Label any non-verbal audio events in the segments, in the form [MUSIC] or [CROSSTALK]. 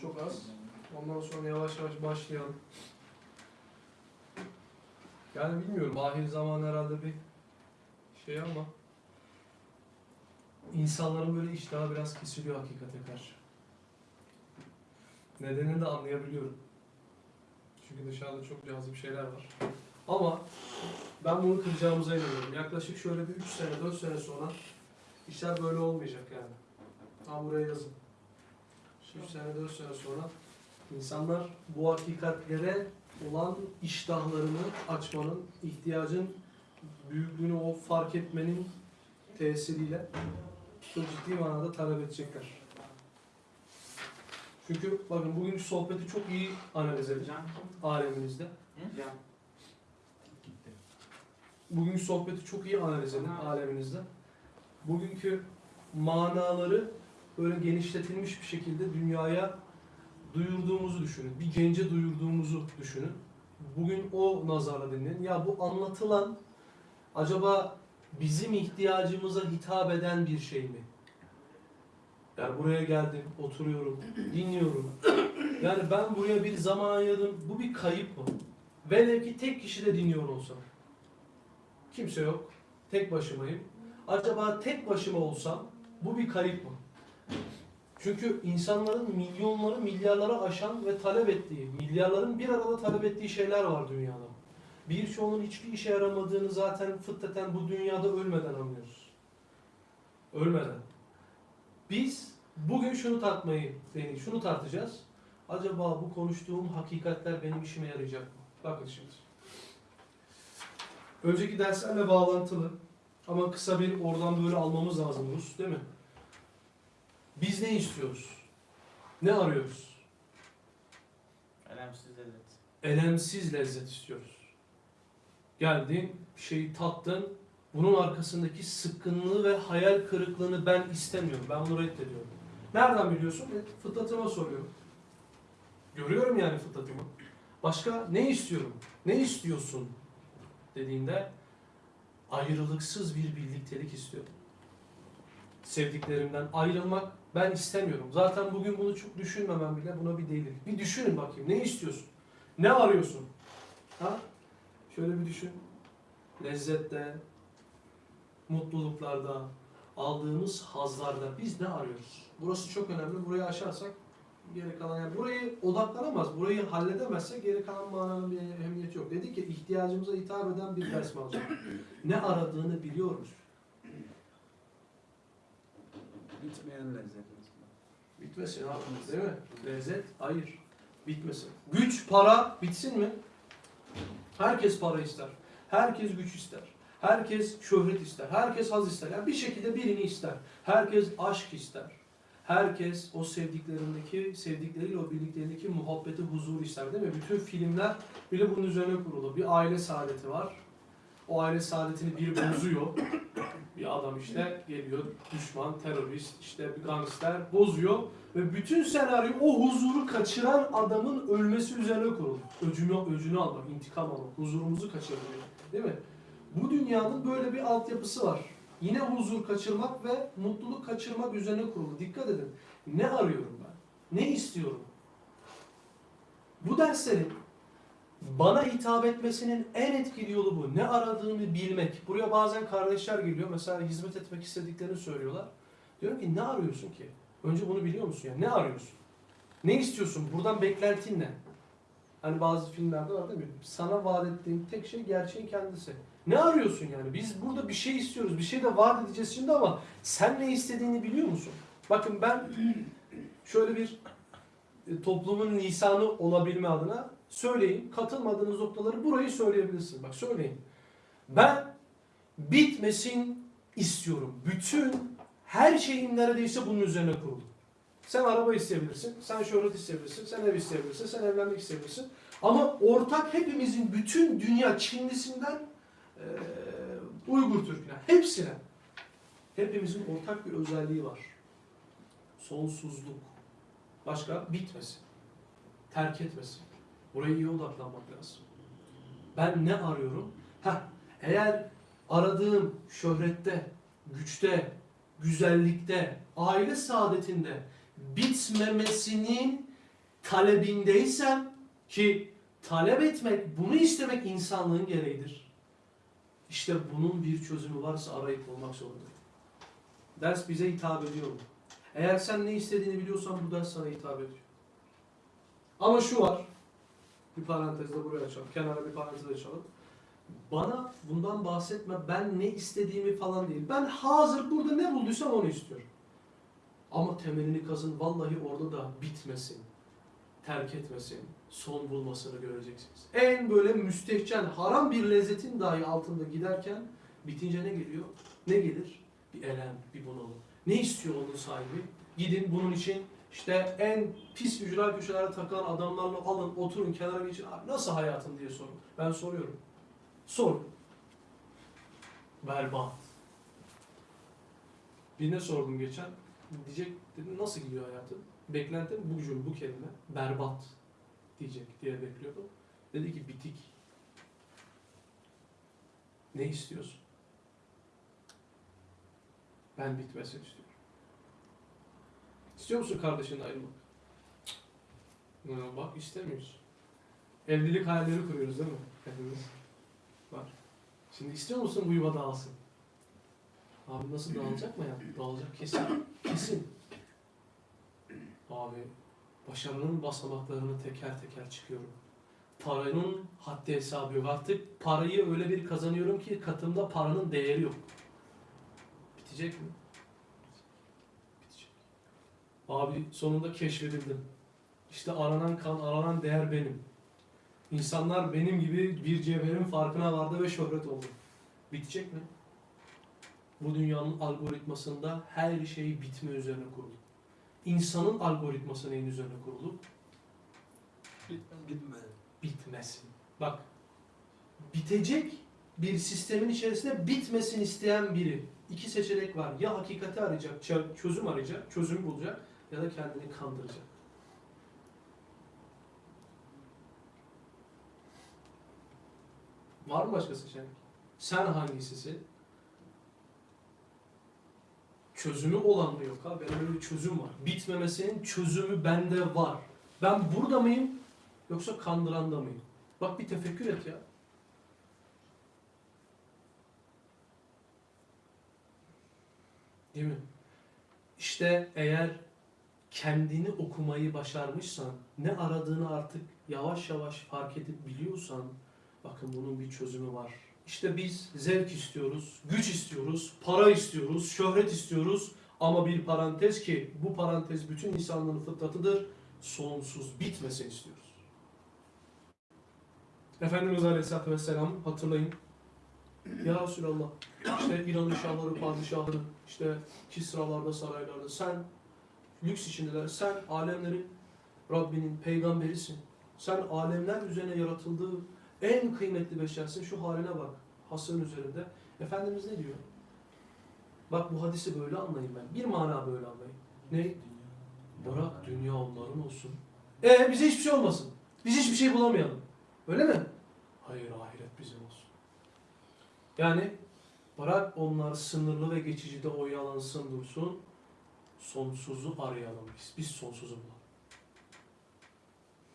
Çok az. Ondan sonra yavaş yavaş başlayalım. Yani bilmiyorum. Ahir zaman herhalde bir şey ama insanların böyle iştahı biraz kesiliyor hakikate karşı. Nedenini de anlayabiliyorum. Çünkü dışarıda çok cazip şeyler var. Ama ben bunu kıracağımıza inanıyorum. Yaklaşık şöyle bir 3 sene, 4 sene sonra işler böyle olmayacak yani. Tam buraya yazın. 3 sene, 4 sene sonra insanlar bu hakikatlere olan iştahlarını açmanın, ihtiyacın büyüklüğünü o fark etmenin tesiriyle çok ciddi manada talep edecekler. Çünkü bakın bugünkü sohbeti çok iyi analiz edeceğim aleminizde. Bugünkü sohbeti çok iyi analiz edin aleminizde. Bugünkü manaları böyle genişletilmiş bir şekilde dünyaya duyurduğumuzu düşünün. Bir gence duyurduğumuzu düşünün. Bugün o nazarla dinleyin. Ya bu anlatılan acaba bizim ihtiyacımıza hitap eden bir şey mi? Yani buraya geldim, oturuyorum, [CLEARS THROAT] dinliyorum. Yani ben buraya bir zaman ayırdım. Bu bir kayıp mı? Velev ki tek kişi de dinliyor olsam. Kimse yok. Tek başımayım. Acaba tek başıma olsam bu bir kayıp mı? Çünkü insanların milyonları milyarlara aşan ve talep ettiği, milyarların bir arada talep ettiği şeyler var dünyada. Birçoğunun hiçbir işe yaramadığını zaten fıtraten bu dünyada ölmeden anlıyoruz. Ölmeden. Biz bugün şunu tartmayı, yani şunu tartacağız. Acaba bu konuştuğum hakikatler benim işime yarayacak mı? Bakın şimdi. Önceki derslerle bağlantılı ama kısa bir oradan böyle almamız lazım Rus değil mi? Biz ne istiyoruz? Ne arıyoruz? Elemsiz lezzet. Elemsiz lezzet istiyoruz. Geldin, bir şeyi tattın, bunun arkasındaki sıkkınlığı ve hayal kırıklığını ben istemiyorum. Ben bunu reddediyorum. Nereden biliyorsun? E, Fıtratıma soruyorum. Görüyorum yani fıtratımı. Başka ne istiyorum? Ne istiyorsun? Dediğinde ayrılıksız bir birliktelik istiyorum. Sevdiklerimden ayrılmak ben istemiyorum. Zaten bugün bunu çok düşünmemem bile buna bir delil. Bir düşünün bakayım. Ne istiyorsun? Ne arıyorsun? Ha? Şöyle bir düşün. Lezzette, mutluluklarda, aldığımız hazlarda biz ne arıyoruz? Burası çok önemli. Burayı aşarsak geri kalan yani burayı odaklanamaz, burayı halledemezse geri kalan mananın bir ehemmiyeti yok. Dedi ki ihtiyacımıza hitap eden bir ders manzara. Ne aradığını biliyoruz. Bitmeyen lezzet mesela. Bitmesin abi değil mi? Lezzet hayır. Bitmesin. Güç, para bitsin mi? Herkes para ister. Herkes güç ister. Herkes şöhret ister. Herkes haz ister. Yani bir şekilde birini ister. Herkes aşk ister. Herkes o sevdiklerindeki, sevdikleriyle o birliklerindeki muhabbeti, huzur ister değil mi? Bütün filmler bile bunun üzerine kurulu. Bir aile saadeti var. O aile saadetini bir bozuyor. Bir adam işte geliyor, düşman, terörist, işte bir gangster bozuyor ve bütün senaryo o huzuru kaçıran adamın ölmesi üzerine kurulu. Öcünü, öcünü almak, intikam almak, huzurumuzu kaçırmak. Değil mi? Bu dünyanın böyle bir altyapısı var. Yine huzur kaçırmak ve mutluluk kaçırmak üzerine kurulu. Dikkat edin. Ne arıyorum ben? Ne istiyorum? Bu derslerin bana hitap etmesinin en etkili yolu bu. Ne aradığını bilmek. Buraya bazen kardeşler geliyor. Mesela hizmet etmek istediklerini söylüyorlar. Diyorum ki ne arıyorsun ki? Önce bunu biliyor musun ya? Ne arıyorsun? Ne istiyorsun? Buradan beklentin ne? Hani bazı filmlerde var değil mi? Sana vaat ettiğim tek şey gerçeğin kendisi. Ne arıyorsun yani? Biz burada bir şey istiyoruz. Bir şey de vaat edeceğiz şimdi ama sen ne istediğini biliyor musun? Bakın ben şöyle bir e, toplumun lisanı olabilme adına söyleyin. Katılmadığınız noktaları burayı söyleyebilirsiniz. Bak söyleyin. Ben bitmesin istiyorum. Bütün her şeyim neredeyse bunun üzerine kurulu. Sen araba isteyebilirsin, sen şöhret isteyebilirsin, sen ev isteyebilirsin, sen evlenmek isteyebilirsin. Ama ortak hepimizin bütün dünya Çinlisinden eee Uygur Türk'üne, hepsine. Hepimizin ortak bir özelliği var. Sonsuzluk. Başka? Bitmesin. Terk etmesin. Buraya iyi odaklanmak lazım. Ben ne arıyorum? Heh, eğer aradığım şöhrette, güçte, güzellikte, aile saadetinde bitmemesinin talebindeysem ki talep etmek, bunu istemek insanlığın gereğidir. İşte bunun bir çözümü varsa arayıp bulmak zorundayım. Ders bize hitap ediyor mu? Eğer sen ne istediğini biliyorsan bu ders sana hitap ediyor. Ama şu var. Bir parantezde buraya açalım. Kenara bir parantez açalım. Bana bundan bahsetme. Ben ne istediğimi falan değil. Ben hazır burada ne bulduysam onu istiyorum. Ama temelini kazın. Vallahi orada da bitmesin. Terk etmesin. Son bulmasını göreceksiniz. En böyle müstehcen, haram bir lezzetin dahi altında giderken bitince ne geliyor? Ne gelir? Bir elem, bir bunalım. Ne istiyor onun sahibi? Gidin bunun için işte en pis ücra köşelere takılan adamlarla alın, oturun, kenara geçin. Nasıl hayatın diye sorun. Ben soruyorum. Sor. Berbat. Birine sordum geçen. Diyecek dedim nasıl gidiyor hayatın? Beklentim bu cümle, bu kelime. Berbat diyecek diye bekliyordum. Dedi ki bitik. Ne istiyorsun? Ben bitmesini istiyorum. İstiyor musun kardeşinle ayrılmak? Ya bak istemiyorsun. Evlilik hayalleri kuruyoruz değil mi? Hepimiz. Var. Şimdi istiyor musun bu yuva dağılsın? Abi nasıl dağılacak mı ya? Dağılacak kesin. Kesin. Abi başarının basamaklarını teker teker çıkıyorum. Paranın haddi hesabı yok. Artık parayı öyle bir kazanıyorum ki katımda paranın değeri yok. Bitecek mi? Abi sonunda keşfedildim. İşte aranan kan, aranan değer benim. İnsanlar benim gibi bir cevherin farkına vardı ve şöhret oldu. Bitecek mi? Bu dünyanın algoritmasında her şey bitme üzerine kurulu. İnsanın algoritması neyin üzerine kurulu? Gitmedi. Bitmesin. Bak, bitecek bir sistemin içerisinde bitmesin isteyen biri. İki seçenek var. Ya hakikati arayacak, çö- çözüm arayacak, çözüm bulacak ya da kendini kandıracak. Var mı başka seçenek? Sen hangisisin? Çözümü olan mı yok ha? Benim öyle bir çözüm var. Bitmemesinin çözümü bende var. Ben burada mıyım yoksa kandıranda mıyım? Bak bir tefekkür et ya. Değil mi? İşte eğer kendini okumayı başarmışsan, ne aradığını artık yavaş yavaş fark edip biliyorsan, bakın bunun bir çözümü var. İşte biz zevk istiyoruz, güç istiyoruz, para istiyoruz, şöhret istiyoruz ama bir parantez ki bu parantez bütün insanlığın fıtratıdır, sonsuz bitmesin istiyoruz. Efendimiz Aleyhisselatü Vesselam hatırlayın. Ya Resulallah işte İran'ın şahları, padişahları, işte Kisralarda, saraylarda sen lüks içindeler. Sen alemlerin Rabbinin peygamberisin. Sen alemler üzerine yaratıldığı en kıymetli beşersin. Şu haline bak. Hasırın üzerinde. Efendimiz ne diyor? Bak bu hadisi böyle anlayın ben. Bir mana böyle anlayın. Ne? Bırak dünya onların olsun. E bize hiçbir şey olmasın. Biz hiçbir şey bulamayalım. Öyle mi? Hayır ahiret bizim olsun. Yani bırak onlar sınırlı ve geçicide oyalansın dursun. Sonsuzu arayalım biz. Biz sonsuzu bulalım.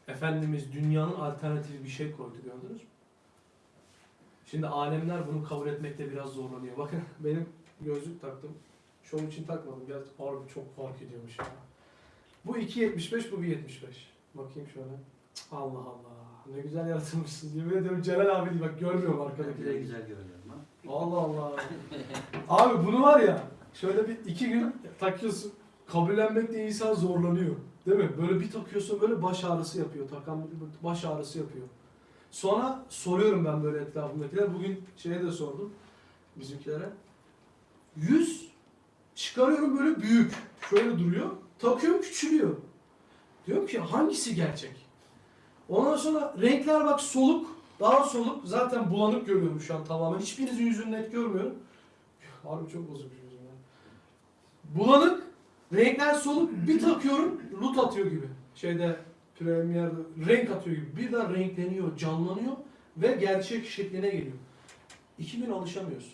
Efendimiz dünyanın alternatifi bir şey koydu gördünüz mü? Şimdi alemler bunu kabul etmekte biraz zorlanıyor. Bakın [LAUGHS] benim gözlük taktım. Şov için takmadım. Gerçi harbi çok fark ediyormuş ya. Bu 2.75 bu 1.75. Bakayım şöyle. Allah Allah. Ne güzel yaratılmışsınız. Yemin ediyorum Celal abi değil. Bak görmüyorum Ne arkadakileri. güzel görünüyorum ha. Allah Allah. Abi bunu var ya şöyle bir iki gün takıyorsun. Kabullenmekte insan zorlanıyor. Değil mi? Böyle bir takıyorsun böyle baş ağrısı yapıyor. Takan baş ağrısı yapıyor. Sonra soruyorum ben böyle etrafımdakiler. Bugün şeye de sordum bizimkilere. Yüz çıkarıyorum böyle büyük. Şöyle duruyor. Takıyorum küçülüyor. Diyorum ki hangisi gerçek? Ondan sonra renkler bak soluk. Daha soluk. Zaten bulanık görüyorum şu an tamamen. Hiçbirinizin yüzünü net görmüyorum. Harbi çok ya. Bulanık. Renkler soluk. Bir takıyorum. Lut atıyor gibi. Şeyde Premier'de renk atıyor gibi. Birden renkleniyor, canlanıyor ve gerçek şekline geliyor. İki gün alışamıyorsun.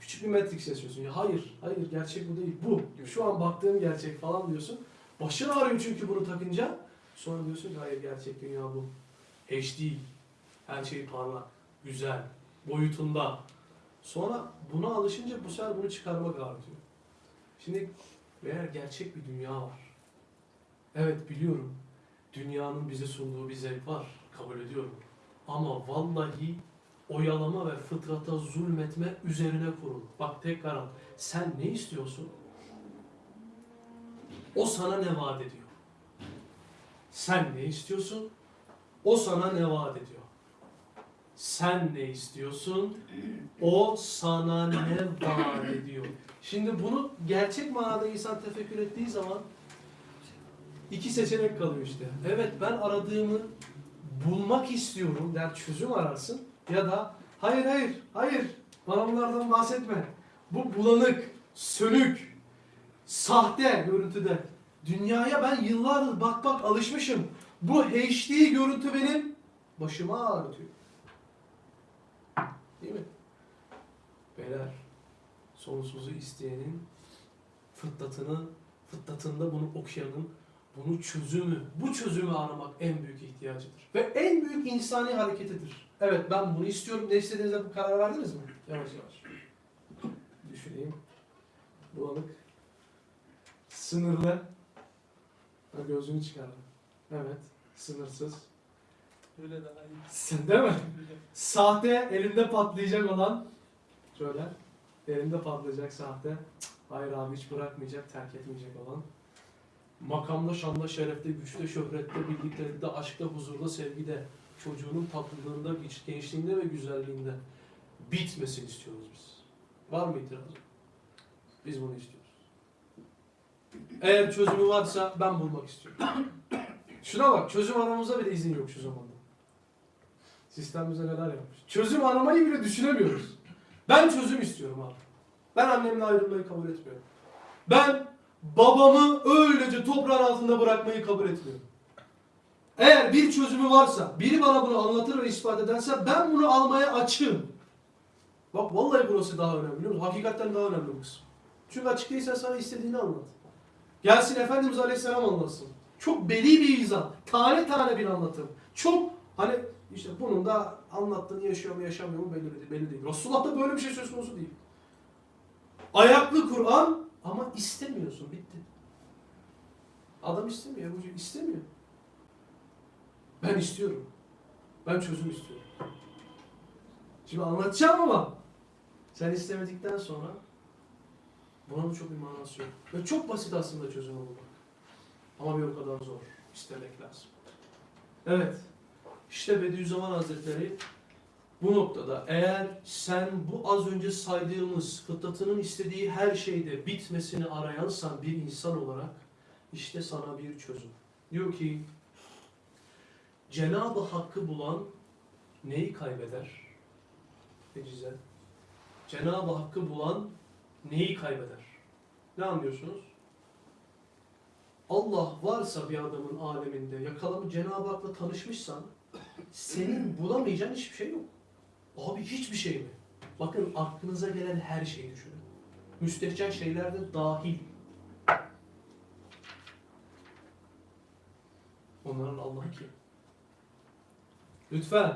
Küçük bir Matrix yaşıyorsun. Ya hayır, hayır gerçek bu değil. Bu. Şu an baktığım gerçek falan diyorsun. Başın ağrıyor çünkü bunu takınca. Sonra diyorsun ki hayır gerçek dünya bu. HD. Her şey parlak, güzel, boyutunda. Sonra buna alışınca bu sefer bunu çıkarmak artıyor. Şimdi eğer gerçek bir dünya var. Evet biliyorum. Dünyanın bize sunduğu bir zevk var. Kabul ediyorum. Ama vallahi oyalama ve fıtrata zulmetme üzerine kurulu. Bak tekrar al. Sen ne istiyorsun? O sana ne vaat ediyor? Sen ne istiyorsun? O sana ne vaat ediyor? Sen ne istiyorsun? O sana ne vaat ediyor? Şimdi bunu gerçek manada insan tefekkür ettiği zaman iki seçenek kalıyor işte. Evet ben aradığımı bulmak istiyorum der çözüm ararsın ya da hayır hayır hayır bana bunlardan bahsetme. Bu bulanık, sönük, sahte görüntüde. Dünyaya ben yıllardır bak bak alışmışım. Bu HD görüntü benim başıma ağrıtıyor. Değil mi? Beyler, sonsuzu isteyenin fıtratını, fıtratında bunu okuyanın bunu çözümü, bu çözümü aramak en büyük ihtiyacıdır. Ve en büyük insani hareketidir. Evet ben bunu istiyorum. Ne istediğinizde bu karar verdiniz mi? Yavaş yavaş. Düşüneyim. Bulanık. Sınırlı. Ha, gözünü çıkardım. Evet. Sınırsız. Öyle daha iyi. Sen değil mi? Sahte elinde patlayacak olan şöyle elinde patlayacak sahte hayır abi hiç bırakmayacak terk etmeyecek olan makamda şanda şerefte güçte şöhrette birliktelikte aşkta huzurda sevgide çocuğunun tatlılığında genç- gençliğinde ve güzelliğinde bitmesini istiyoruz biz. Var mı itirazı? Biz bunu istiyoruz. Eğer çözümü varsa ben bulmak istiyorum. [COUGHS] Şuna bak çözüm aramamıza bile izin yok şu zamanda. Sistem bize neler yapmış. Çözüm aramayı bile düşünemiyoruz. Ben çözüm istiyorum abi. Ben annemle ayrılmayı kabul etmiyorum. Ben babamı öylece toprağın altında bırakmayı kabul etmiyorum. Eğer bir çözümü varsa, biri bana bunu anlatır ve ispat ederse ben bunu almaya açığım. Bak vallahi burası daha önemli biliyor musun? Hakikaten daha önemli bu kısım. Çünkü açık değilsen sana istediğini anlat. Gelsin Efendimiz Aleyhisselam anlatsın. Çok beli bir izah. Tane tane bir anlatım. Çok hani işte bunun da anlattığını yaşıyor mu yaşamıyor mu belli. Belli değil. Resulullah'ta böyle bir şey söz konusu değil. Ayaklı Kur'an ama istemiyorsun. Bitti. Adam istemiyor. Ebu Cehil istemiyor. Ben istiyorum. Ben çözüm istiyorum. Şimdi anlatacağım ama sen istemedikten sonra bunun çok bir manası yok. Ve çok basit aslında çözümü bulmak. Ama bir o kadar zor. İstemek lazım. Evet. İşte Bediüzzaman Hazretleri bu noktada eğer sen bu az önce saydığımız fıtratının istediği her şeyde bitmesini arayansan bir insan olarak işte sana bir çözüm. Diyor ki Cenab-ı Hakk'ı bulan neyi kaybeder? Ecize. Cenab-ı Hakk'ı bulan neyi kaybeder? Ne anlıyorsunuz? Allah varsa bir adamın aleminde yakalamış Cenab-ı Hak'la tanışmışsan senin bulamayacağın hiçbir şey yok. Abi hiçbir şey mi? Bakın aklınıza gelen her şeyi düşünün. Müstehcen şeyler de dahil. Onların Allah'ı kim? Lütfen.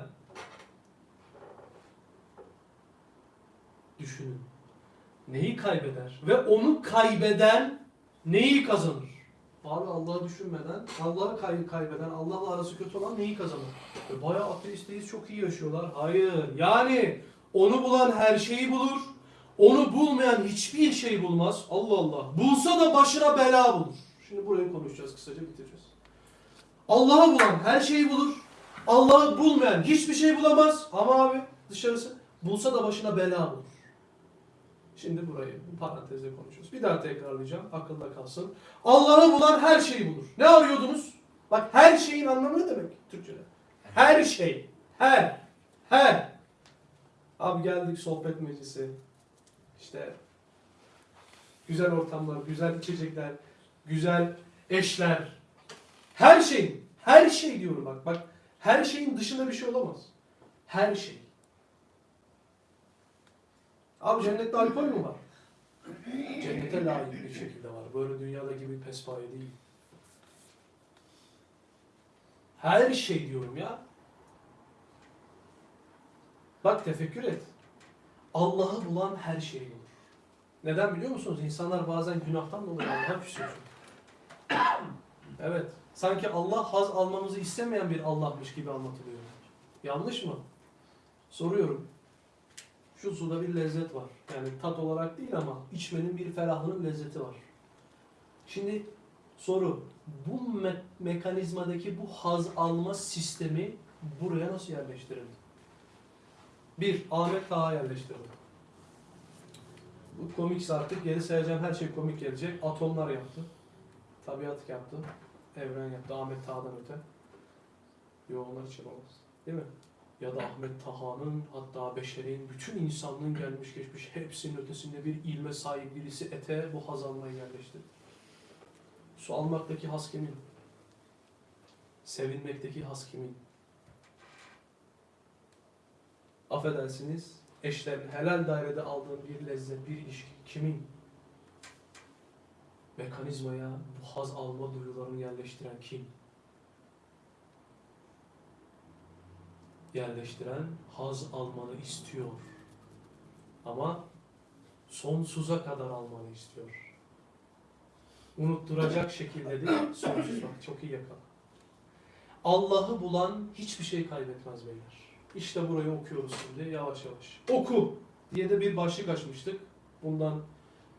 Düşünün. Neyi kaybeder? Ve onu kaybeden neyi kazanır? Abi Allah'ı düşünmeden, Allah'ı kay kaybeden, Allah'la arası kötü olan neyi kazanır? E bayağı ateistteyiz, çok iyi yaşıyorlar. Hayır. Yani onu bulan her şeyi bulur. Onu bulmayan hiçbir şeyi bulmaz. Allah Allah. Bulsa da başına bela bulur. Şimdi burayı konuşacağız, kısaca bitireceğiz. Allah'ı bulan her şeyi bulur. Allah'ı bulmayan hiçbir şey bulamaz. Ama abi dışarısı bulsa da başına bela bulur. Şimdi burayı bu parantezle konuşuyoruz. Bir daha tekrarlayacağım. Akılda kalsın. Allah'ı bulan her şeyi bulur. Ne arıyordunuz? Bak her şeyin anlamı ne demek Türkçe'de? Her şey. Her. Her. Abi geldik sohbet meclisi. İşte güzel ortamlar, güzel içecekler, güzel eşler. Her şeyin. Her şey diyorum bak. Bak her şeyin dışında bir şey olamaz. Her şey. Abi cennette alkol mü var? Cennete layık bir şekilde var. Böyle dünyada gibi pespaye değil. Her şey diyorum ya. Bak tefekkür et. Allah'ı bulan her şey bulur. Neden biliyor musunuz? İnsanlar bazen günahtan dolayı Allah'a küsüyor. Evet. Sanki Allah haz almamızı istemeyen bir Allah'mış gibi anlatılıyor. Yanlış mı? Soruyorum. Şu suda bir lezzet var. Yani tat olarak değil ama içmenin bir ferahlığın lezzeti var. Şimdi soru. Bu me- mekanizmadaki bu haz alma sistemi buraya nasıl yerleştirildi? Bir, Ahmet Taha yerleştirildi. Bu komikse artık geri sayacağım her şey komik gelecek. Atomlar yaptı. Tabiat yaptı. Evren yaptı. Ahmet Taha'dan öte. Yo onlar hiç yapamaz. Değil mi? Ya da Ahmet Taha'nın hatta beşerin, bütün insanlığın gelmiş geçmiş hepsinin ötesinde bir ilme sahip birisi ete bu haz almayı yerleştirdi. Su almaktaki haz kimin? Sevilmekteki haz kimin? Affedersiniz, eşlerin helal dairede aldığın bir lezzet, bir ilişki kimin? Mekanizmaya bu haz alma duyularını yerleştiren kim? Yerleştiren haz almanı istiyor. Ama sonsuza kadar almanı istiyor. Unutturacak şekilde değil, sonsuz bak çok iyi yakala. Allah'ı bulan hiçbir şey kaybetmez beyler. İşte burayı okuyoruz şimdi yavaş yavaş. Oku diye de bir başlık açmıştık. Bundan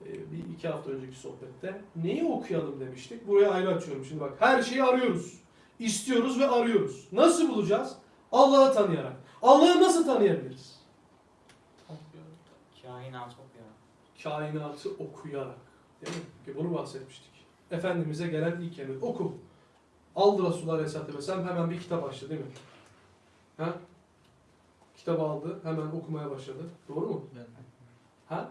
e, bir iki hafta önceki sohbette. Neyi okuyalım demiştik. Buraya ayrı açıyorum şimdi bak. Her şeyi arıyoruz. İstiyoruz ve arıyoruz. Nasıl bulacağız? Allah'ı tanıyarak. Allah'ı nasıl tanıyabiliriz? Kainat okuyor. Kainatı okuyarak. Değil mi? Ki bunu bahsetmiştik. Efendimiz'e gelen ilk emir. Oku. Aldı Resulullah Aleyhisselatü Vesselam hemen bir kitap açtı değil mi? Ha? Kitabı aldı. Hemen okumaya başladı. Doğru mu? Ben, Ha?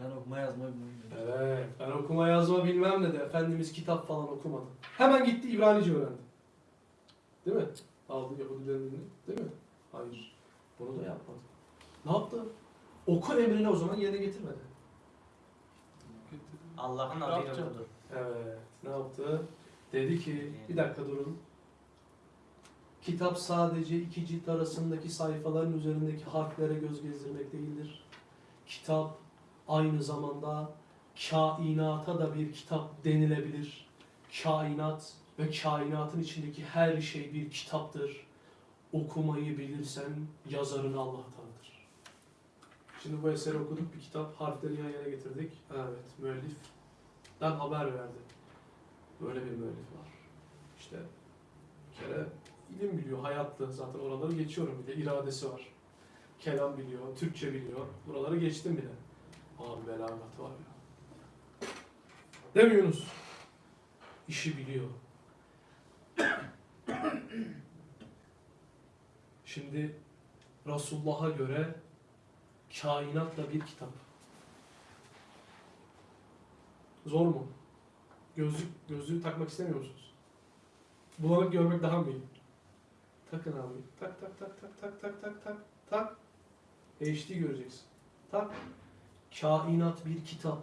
ben okuma yazma bilmiyorum. Evet. Ben okuma yazma bilmem ne de Efendimiz kitap falan okumadı. Hemen gitti İbranice öğrendi. Değil mi? Aldı Yahudilerin. Değil mi? Hayır. Bunu da yapmadı. Ne yaptı? Oku emrini o zaman yerine getirmedi. Allah'ın adıyla okudu. Evet. Ne yaptı? Dedi ki, bir dakika durun. Kitap sadece iki cilt arasındaki sayfaların üzerindeki harflere göz gezdirmek değildir. Kitap aynı zamanda kainata da bir kitap denilebilir. Kainat ve kainatın içindeki her şey bir kitaptır. Okumayı bilirsen yazarını Allah tanıdır. Şimdi bu eseri okuduk, bir kitap, harfleri yan yana getirdik. Evet, müelliften haber verdi. Böyle bir müellif var. İşte bir kere ilim biliyor, hayatlı. Zaten oraları geçiyorum bir de iradesi var. Kelam biliyor, Türkçe biliyor. Buraları geçtim bile. Abi belagatı var ya. Değil mi Yunus? İşi biliyor. Şimdi Resulullah'a göre kainat da bir kitap. Zor mu? Gözlük, gözlüğü takmak istemiyor musunuz? Bulanık görmek daha mı iyi? Takın abi. Tak tak tak tak tak tak tak tak tak. HD göreceksin. Tak. Kainat bir kitap.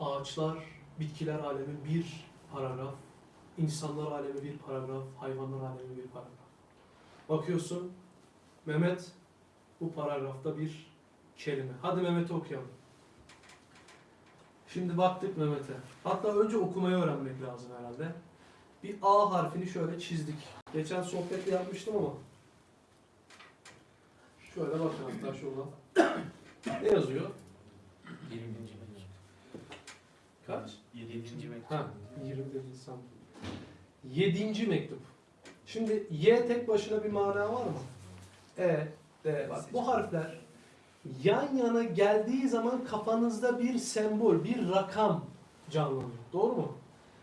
Ağaçlar, bitkiler alemi bir paragraf. İnsanlar alemi bir paragraf. Hayvanlar alemi bir paragraf. Bakıyorsun Mehmet bu paragrafta bir kelime. Hadi Mehmet'i okuyalım. Şimdi baktık Mehmet'e. Hatta önce okumayı öğrenmek lazım herhalde. Bir A harfini şöyle çizdik. Geçen sohbette yapmıştım ama. Şöyle bakın hatta şuradan. ne yazıyor? 20. mektup. Kaç? 7. mektup. Ha, 20 Nisan. Yedinci mektup. Şimdi Y tek başına bir mana var mı? E, D. Bak bu harfler yan yana geldiği zaman kafanızda bir sembol, bir rakam canlanıyor. Doğru mu?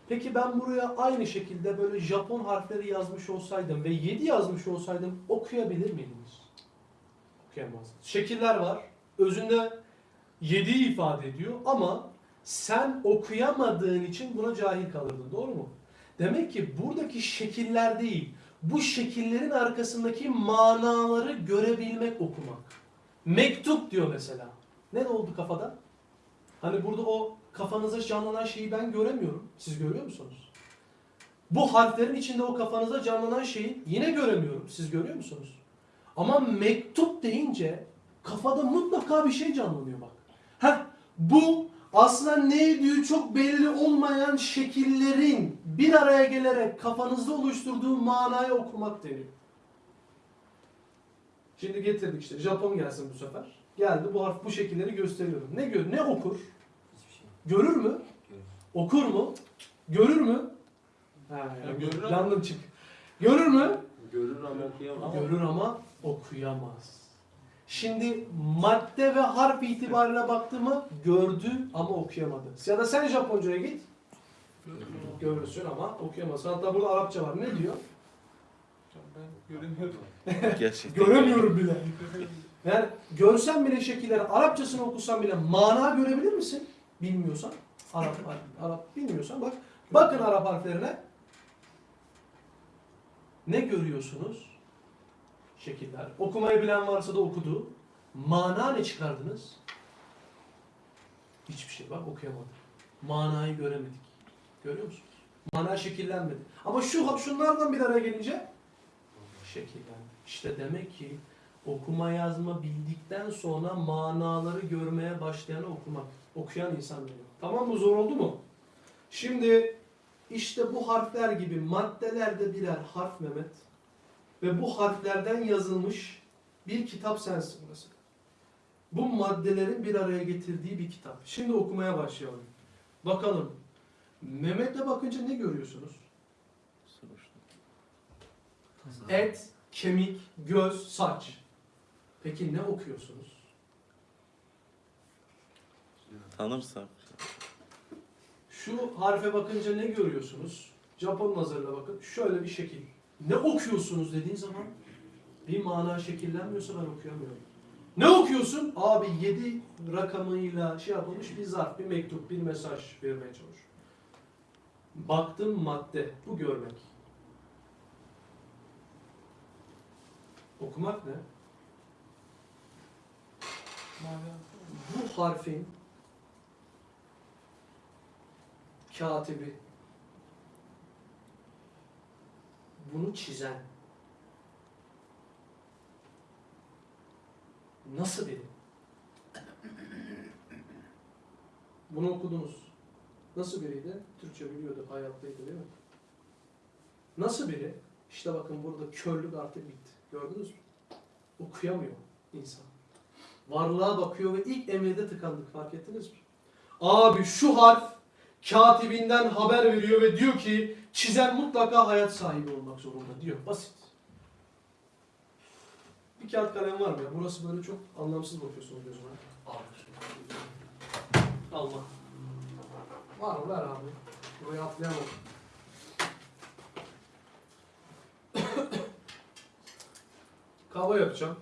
Peki ben buraya aynı şekilde böyle Japon harfleri yazmış olsaydım ve 7 yazmış olsaydım okuyabilir miydiniz? Okuyamazdınız. Şekiller var. Özünde 7'yi ifade ediyor ama sen okuyamadığın için buna cahil kalırdın. Doğru mu? Demek ki buradaki şekiller değil, bu şekillerin arkasındaki manaları görebilmek okumak. Mektup diyor mesela. Ne oldu kafada? Hani burada o kafanızda canlanan şeyi ben göremiyorum. Siz görüyor musunuz? Bu harflerin içinde o kafanızda canlanan şeyi yine göremiyorum. Siz görüyor musunuz? Ama mektup deyince kafada mutlaka bir şey canlanıyor bak. Heh, bu aslında neydi çok belli olmayan şekillerin bir araya gelerek kafanızda oluşturduğu manayı okumak deniyor. Şimdi getirdik işte Japon gelsin bu sefer. Geldi bu harf bu şekilleri gösteriyorum. Ne gör ne okur? Hiçbir şey. Görür mü? Görür. Okur mu? Görür mü? Ha, ya, görür yandım çık. Görür mü? Görür ama okuyamaz. Görür ama okuyamaz. Şimdi madde ve harf itibariyle baktığımı gördü ama okuyamadı. Ya da sen Japonca'ya git. Görürsün ama okuyamazsın. Hatta burada Arapça var. Ne diyor? Ben göremiyorum. [LAUGHS] Gerçekten. Göremiyorum bile. Yani görsen bile şekilleri, Arapçasını okusan bile mana görebilir misin? Bilmiyorsan. Arap, Arap bilmiyorsan bak. Bakın Arap harflerine. Ne görüyorsunuz? Şekiller. Okumayı bilen varsa da okudu. Mana ne çıkardınız? Hiçbir şey. Bak okuyamadım. Manayı göremedik. Görüyor musunuz? Mana şekillenmedi. Ama şu şunlardan bir araya gelince şekillendi. İşte demek ki okuma yazma bildikten sonra manaları görmeye başlayanı okumak. Okuyan insan diyor. Tamam mı? Zor oldu mu? Şimdi işte bu harfler gibi maddelerde birer harf Mehmet ve bu harflerden yazılmış bir kitap sensin mesela. Bu maddelerin bir araya getirdiği bir kitap. Şimdi okumaya başlayalım. Bakalım. Mehmet'e bakınca ne görüyorsunuz? Et, kemik, göz, saç. Peki ne okuyorsunuz? Tanırsak. Şu harfe bakınca ne görüyorsunuz? Japon nazarıyla bakın. Şöyle bir şekil. Ne okuyorsunuz dediğin zaman bir mana şekillenmiyorsa ben okuyamıyorum. Ne okuyorsun? Abi 7 rakamıyla şey yapılmış bir zarf, bir mektup, bir mesaj vermeye çalış. Baktım madde. Bu görmek. Okumak ne? Bu harfin katibi bunu çizen nasıl biri? Bunu okudunuz. Nasıl biriydi? Türkçe biliyordu, hayattaydı değil mi? Nasıl biri? İşte bakın burada körlük artık bitti. Gördünüz mü? Okuyamıyor insan. Varlığa bakıyor ve ilk emirde tıkandık. Fark ettiniz mi? Abi şu harf katibinden haber veriyor ve diyor ki çizen mutlaka hayat sahibi olmak zorunda diyor. Basit. Bir kağıt kalem var mı ya? Burası böyle çok anlamsız bakıyorsunuz gözüme. Allah. Var mı? Ver abi. Buraya atlayamam. [COUGHS] Kahve yapacağım.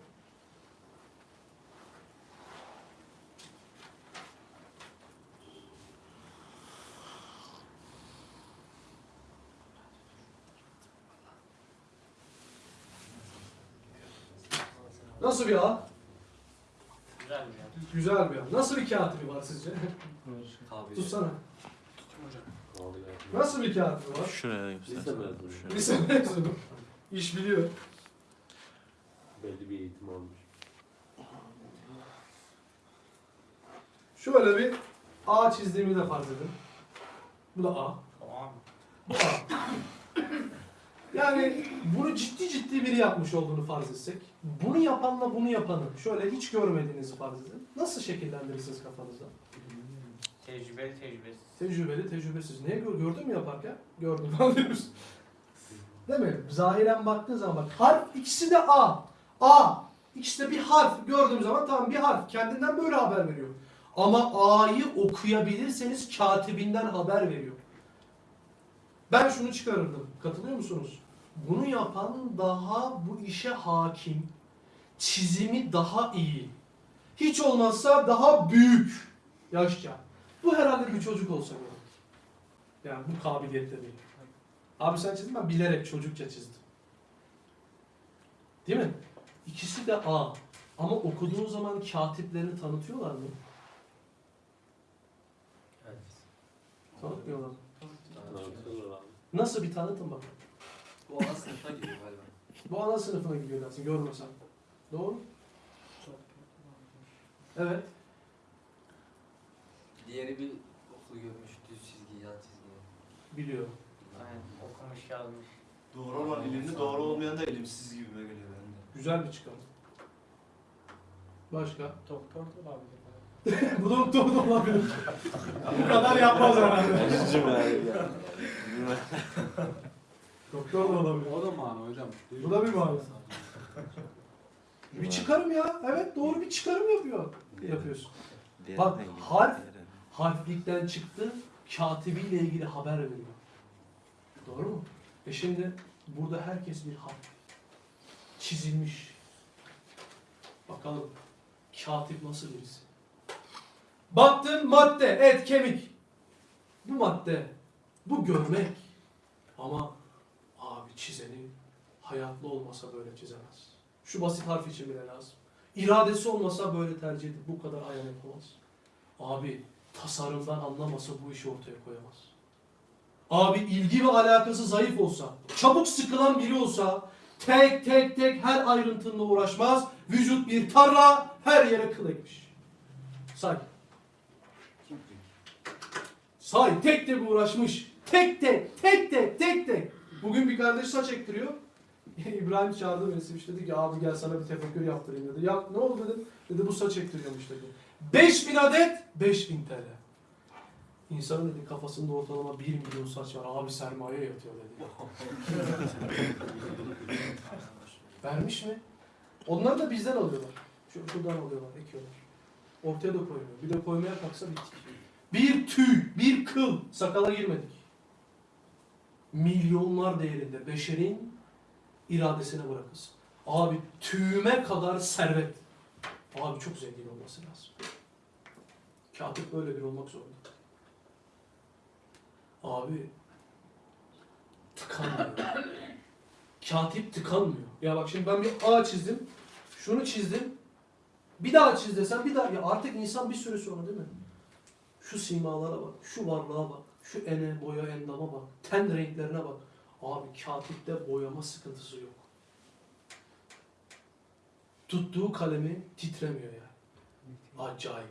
Nasıl bir ağ? Güzel mi ya? Güzel bir ağ. Nasıl bir katibi var sizce? Tabii. Tutsana. Nasıl bir katibi var? Şuraya göster. Lise mezunu. İş biliyor. Belli bir eğitim almış. Şöyle bir ağ çizdiğimi de farz edin. Bu da ağ. Tamam. Bu ağ. Yani bunu ciddi ciddi biri yapmış olduğunu farz etsek, bunu yapanla bunu yapanı şöyle hiç görmediğinizi farz edin. Nasıl şekillendirirsiniz kafanızda? Tecrübeli tecrübesiz. Tecrübeli, tecrübesiz. Niye gör, gördün mü yaparken? Gördüm falan diyoruz. Değil mi? Zahiren baktığın zaman bak harf ikisi de A. A. İkisi de bir harf. Gördüğüm zaman tamam bir harf. Kendinden böyle haber veriyor. Ama A'yı okuyabilirseniz katibinden haber veriyor. Ben şunu çıkarırdım. Katılıyor musunuz? Bunu yapan daha bu işe hakim. Çizimi daha iyi. Hiç olmazsa daha büyük yaşça. Bu herhalde bir çocuk olsa gerek. Yani bu kabiliyette değil. Abi sen çizdin ben bilerek çocukça çizdim. Değil mi? İkisi de A. Ama okuduğun zaman katiplerini tanıtıyorlar mı? Evet. Tanıtmıyorlar. Anlatıyorlar abi. Nasıl bir tanıtım bakın. Bu ana sınıfına giriyor galiba. Bu ana sınıfına gidiyor dersin görmesen. Doğru mu? Evet. Diğeri bir okul görmüş düz çizgi, yan çizgi. Biliyorum. Aynen okumuş yazmış. Doğru olan ilimli, doğru olmayan da ilimsiz gibime geliyor bende. Güzel bir çıkarım. Başka? [LAUGHS] Doktor da olabilir. Bu doktor da olabilir. Bu kadar yapmaz herhalde. Üzücü abi ya. Doktor da olabilir. O da mana hocam. Bu da bir mana. Bir çıkarım ya. Evet doğru bir çıkarım yapıyor. Yapıyorsun. Bak, harf- Harflikten çıktı, katibiyle ilgili haber veriyor. Doğru mu? E şimdi burada herkes bir harf. Çizilmiş. Bakalım katip nasıl birisi? Baktın madde, et, kemik. Bu madde, bu görmek. Ama çizeni hayatlı olmasa böyle çizemez. Şu basit harf için bile lazım. İradesi olmasa böyle tercih edip bu kadar ayan yapamaz. Abi tasarımdan anlamasa bu işi ortaya koyamaz. Abi ilgi ve alakası zayıf olsa, çabuk sıkılan biri olsa, tek tek tek her ayrıntıyla uğraşmaz, vücut bir tarla, her yere kıl ekmiş. Say. Say, tek tek uğraşmış. Tek tek, tek tek, tek tek. Bugün bir kardeş saç ektiriyor. [LAUGHS] İbrahim çağırdı beni Siviş dedi ki abi gel sana bir tefekkür yaptırayım dedi. Ya ne oldu dedim. Dedi bu saç ektiriyormuş dedi. 5000 adet 5000 TL. İnsanın dedi kafasında ortalama 1 milyon saç var. Abi sermaye yatıyor dedi. [LAUGHS] Vermiş mi? Onları da bizden alıyorlar. Şu şuradan alıyorlar, ekiyorlar. Ortaya da koymuyor. Bir de koymaya kalksa bittik. Bir tüy, bir kıl sakala girmedik. Milyonlar değerinde beşerin iradesine bırakılsın. Abi tüyüme kadar servet. Abi çok zengin olması lazım. Katip böyle bir olmak zorunda. Abi tıkanmıyor. Katip tıkanmıyor. Ya bak şimdi ben bir A çizdim. Şunu çizdim. Bir daha çiz desem bir daha. Ya artık insan bir süre sonra değil mi? Şu simalara bak. Şu varlığa bak. Şu ene, boya, endama bak. Ten renklerine bak. Abi katipte boyama sıkıntısı yok. Tuttuğu kalemi titremiyor yani. Acayip.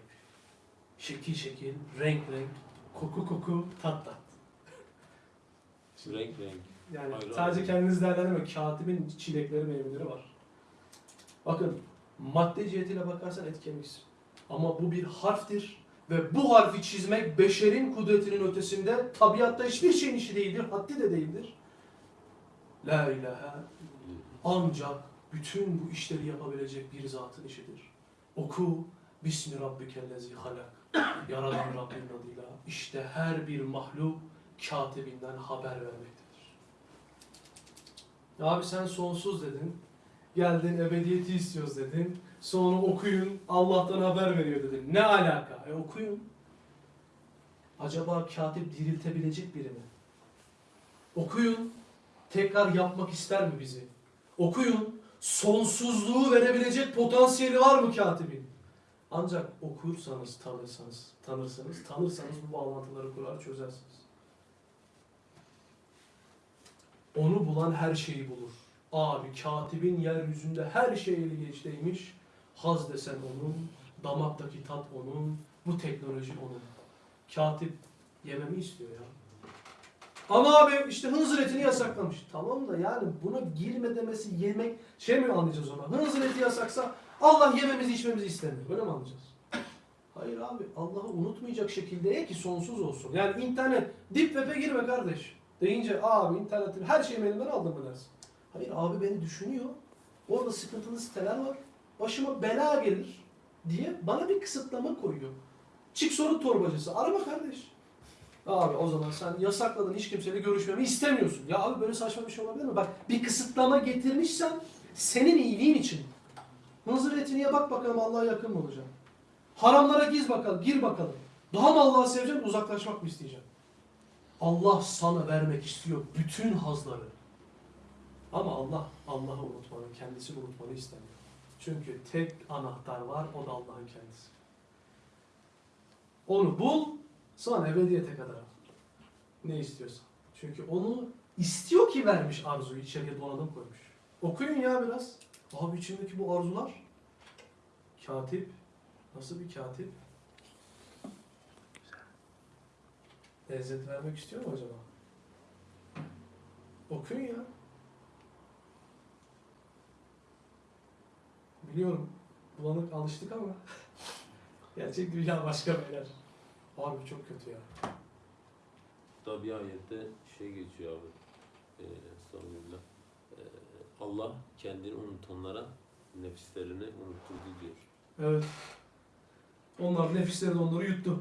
Şekil şekil, renk renk, koku koku, tat tat. Renk renk. Yani Hayır, sadece hayır. kendiniz değerlendirmeyin. Katibin çilekleri, meyveleri var. Bakın madde cihetiyle bakarsan et kemiksin. Ama bu bir harftir. Ve bu harfi çizmek beşerin kudretinin ötesinde tabiatta hiçbir şeyin işi değildir. Haddi de değildir. La ilahe ancak bütün bu işleri yapabilecek bir zatın işidir. Oku Bismi Rabbikellezi halak. Yaradan Rabbin adıyla. İşte her bir mahluk katibinden haber vermektedir. Abi sen sonsuz dedin. Geldin ebediyeti istiyoruz dedin. Sonra okuyun Allah'tan haber veriyor dedin. Ne alaka? E okuyun. Acaba katip diriltebilecek biri mi? Okuyun. Tekrar yapmak ister mi bizi? Okuyun. Sonsuzluğu verebilecek potansiyeli var mı katibin? Ancak okursanız, tanırsanız, tanırsanız, tanırsanız bu bağlantıları kurar çözersiniz. Onu bulan her şeyi bulur. Abi katibin yeryüzünde her şey eli geçteymiş. Haz desen onun, damaktaki tat onun, bu teknoloji onun. Katip yememi istiyor ya. Ama abi işte hınzır etini yasaklamış. Tamam da yani buna girme demesi yemek şey mi anlayacağız ona? Hınzır eti yasaksa Allah yememizi içmemizi istemiyor. Böyle mi anlayacağız? Hayır abi Allah'ı unutmayacak şekilde ki sonsuz olsun. Yani internet dip web'e girme kardeş. Deyince abi internetin her şeyimi elimden aldın mı. Hayır abi beni düşünüyor. Orada sıkıntılı siteler var. Başıma bela gelir diye bana bir kısıtlama koyuyor. Çık sorun torbacısı. Arama kardeş. Abi o zaman sen yasakladın hiç kimseyle görüşmemi istemiyorsun. Ya abi böyle saçma bir şey olabilir mi? Bak bir kısıtlama getirmişsen senin iyiliğin için. Mızır etiniye bak bakalım Allah'a yakın mı olacaksın? Haramlara giz bakalım, gir bakalım. Daha mı Allah'ı seveceksin, uzaklaşmak mı isteyeceksin? Allah sana vermek istiyor bütün hazları. Ama Allah, Allah'ı unutmanı, kendisini unutmanı istemiyor. Çünkü tek anahtar var, o da Allah'ın kendisi. Onu bul, sonra ebediyete kadar al. Ne istiyorsan. Çünkü onu istiyor ki vermiş arzuyu içeriye donanım koymuş. Okuyun ya biraz. Abi içimdeki bu arzular. Katip. Nasıl bir katip? Lezzet vermek istiyor mu acaba? Okuyun ya. Biliyorum. Bulanık alıştık ama. [LAUGHS] Gerçek dünya başka beyler. Abi çok kötü ya. Hatta bir ayette şey geçiyor abi. Ee, Estağfirullah. Ee, Allah kendini unutanlara nefislerini unutturdu diyor. Evet. Onlar nefisleri de onları yuttu.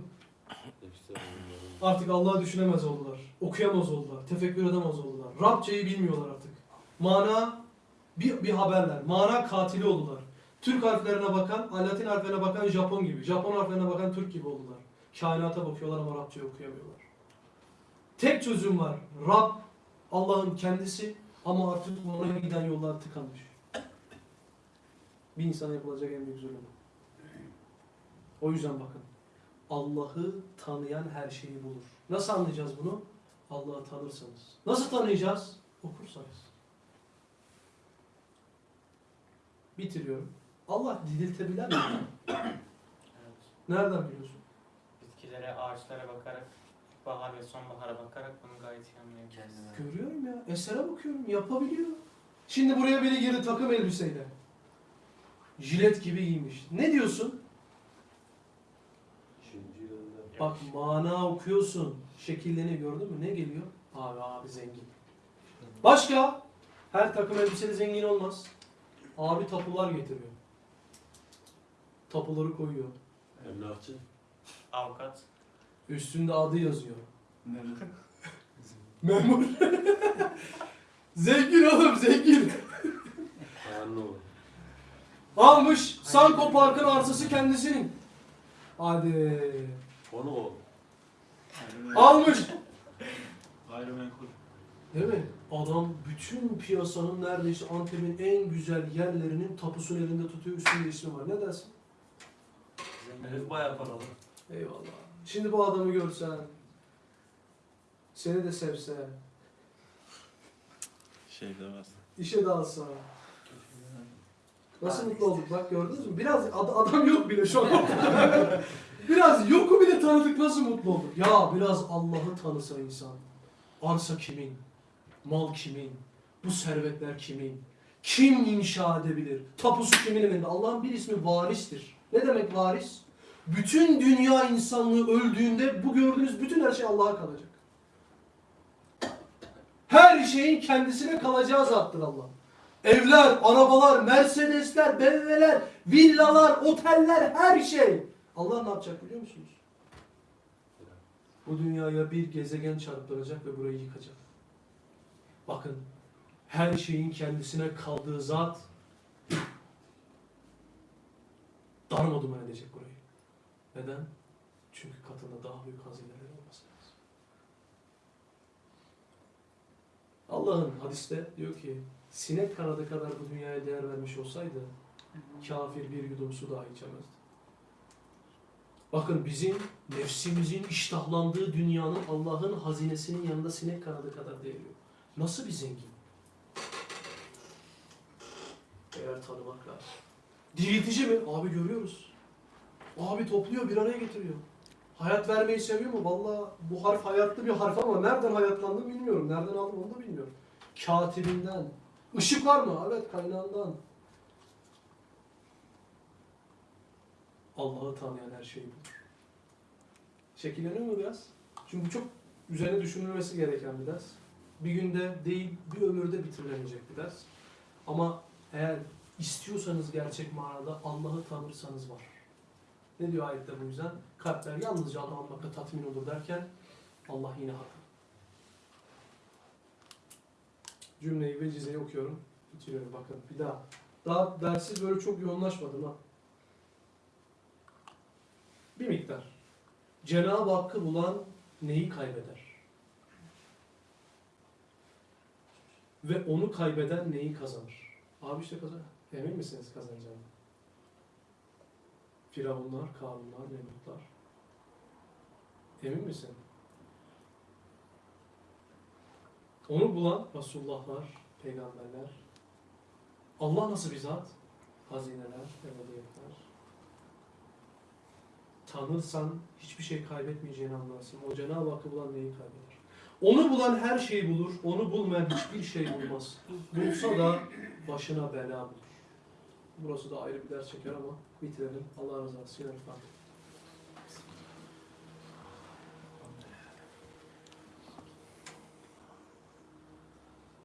Nefisler onların Artık Allah'ı düşünemez oldular. Okuyamaz oldular. Tefekkür edemez oldular. Rabçayı bilmiyorlar artık. Mana bir, bir haberler. Mana katili oldular. Türk harflerine bakan, Latin harflerine bakan Japon gibi. Japon harflerine bakan Türk gibi oldular. Kainata bakıyorlar ama Rabçayı okuyamıyorlar. Tek çözüm var. Rab Allah'ın kendisi ama artık ona giden yollar tıkanmış. Bir insana yapılacak en büyük zulüm. O yüzden bakın. Allah'ı tanıyan her şeyi bulur. Nasıl anlayacağız bunu? Allah'ı tanırsanız. Nasıl tanıyacağız? Okursanız. Bitiriyorum. Allah diriltebilen mi? Evet. Nereden biliyorsun? Bitkilere, ağaçlara bakarak, bahar ve sonbahara bakarak bunu gayet iyi anlayabiliriz. Görüyorum ya. Esere bakıyorum. Yapabiliyor. Şimdi buraya biri girdi takım elbiseyle. Jilet gibi giymiş. Ne diyorsun? Bak mana okuyorsun. Şekillerini gördün mü? Ne geliyor? Abi abi zengin. Başka? Her takım elbiseli zengin olmaz. Abi tapular getiriyor. Tapuları koyuyor. emlakçı Avukat, Üstünde adı yazıyor. Nerede? Memur. [LAUGHS] [LAUGHS] zengin oğlum zengin. olur. Almış Sanko Park'ın arsası kendisinin. Hadi. Onu o. Almış. Gayrimenkul. Değil mi? Adam bütün piyasanın neredeyse Antep'in en güzel yerlerinin tapusunu elinde tutuyor. Üstünde ismi var. Ne dersin? Evet bayağı paralı. Eyvallah. Şimdi bu adamı görsen, seni de sevse, Şey demez. işe dalsa, nasıl mutlu olduk bak gördünüz mü? Biraz ad- adam yok bile şu an. [LAUGHS] biraz yoku bile tanıdık nasıl mutlu olduk? Ya biraz Allah'ı tanısa insan. Arsa kimin? Mal kimin? Bu servetler kimin? Kim inşa edebilir? Tapusu kimin elinde? Allah'ın bir ismi varistir. Ne demek varis? Bütün dünya insanlığı öldüğünde bu gördüğünüz bütün her şey Allah'a kalacak. Her şeyin kendisine kalacağı zattır Allah. Evler, arabalar, Mercedesler, BMW'ler, villalar, oteller, her şey. Allah ne yapacak biliyor musunuz? Bu dünyaya bir gezegen çarptıracak ve burayı yıkacak. Bakın, her şeyin kendisine kaldığı zat darmadağın edecek burayı. Neden? Çünkü katında daha büyük hazineler olması lazım. Allah'ın hadiste diyor ki sinek kanadı kadar bu dünyaya değer vermiş olsaydı kafir bir yudum su dahi içemezdi. Bakın bizim nefsimizin iştahlandığı dünyanın Allah'ın hazinesinin yanında sinek kanadı kadar değeri yok. Nasıl bir zengin? Eğer tanımak lazım. Diriltici mi? Abi görüyoruz. Abi topluyor bir araya getiriyor. Hayat vermeyi seviyor mu? Vallahi bu harf hayatlı bir harf ama nereden hayatlandı bilmiyorum. Nereden aldım onu da bilmiyorum. Katibinden. Işık var mı? Evet kaynağından. Allah'ı tanıyan her şeyi bulur. Şekilleniyor mu biraz? Çünkü çok üzerine düşünülmesi gereken bir ders. Bir günde değil, bir ömürde bitirilemeyecek bir ders. Ama eğer istiyorsanız gerçek manada Allah'ı tanırsanız var. Ne diyor ayette bu yüzden? Kalpler yalnızca Allah'ı anmakla tatmin olur derken Allah yine haklı. Cümleyi ve cizeyi okuyorum. Bitiriyorum bakın bir daha. Daha dersiz böyle çok yoğunlaşmadım ha. Bir miktar. Cenab-ı Hakk'ı bulan neyi kaybeder? Ve onu kaybeden neyi kazanır? Abi işte kazanır. Emin misiniz kazanacağını? Firavunlar, Karunlar, Nemrutlar. Emin misin? Onu bulan Resulullahlar, peygamberler, Allah nasıl bir zat? Hazineler, ebediyetler. Tanırsan hiçbir şey kaybetmeyeceğini anlarsın. O Cenab-ı Hakk'ı bulan neyi kaybeder? Onu bulan her şeyi bulur, onu bulmayan hiçbir şey bulmaz. Bulsa da başına bela bulur. Burası da ayrı bir ders çeker ama bitirelim. Allah razı olsun. Fatiha.